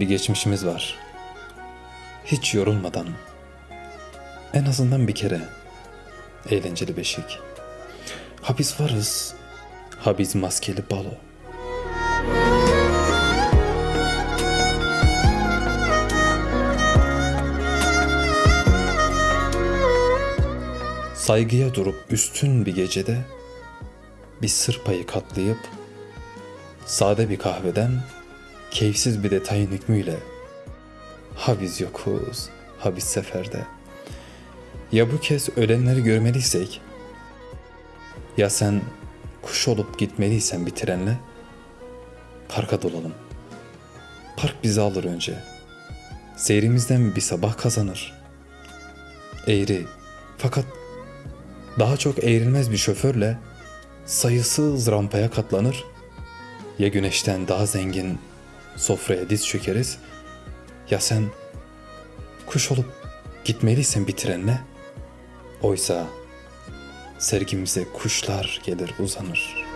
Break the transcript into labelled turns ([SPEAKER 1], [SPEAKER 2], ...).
[SPEAKER 1] bir geçmişimiz var. Hiç yorulmadan. En azından bir kere. Eğlenceli beşik. Ha varız. Ha biz maskeli balo. Saygıya durup üstün bir gecede bir sır payı katlayıp sade bir kahveden keyifsiz bir detayın hükmüyle ha biz yokuz ha biz seferde ya bu kez ölenleri görmeliysek ya sen kuş olup gitmeliysen bir trenle parka dolalım. Park bizi alır önce. Seyrimizden bir sabah kazanır. Eğri fakat daha çok eğrilmez bir şoförle sayısız rampaya katlanır. Ya güneşten daha zengin sofraya diz çökeriz ya sen kuş olup gitmeliysen bir trenle. Oysa sergimize kuşlar gelir uzanır.''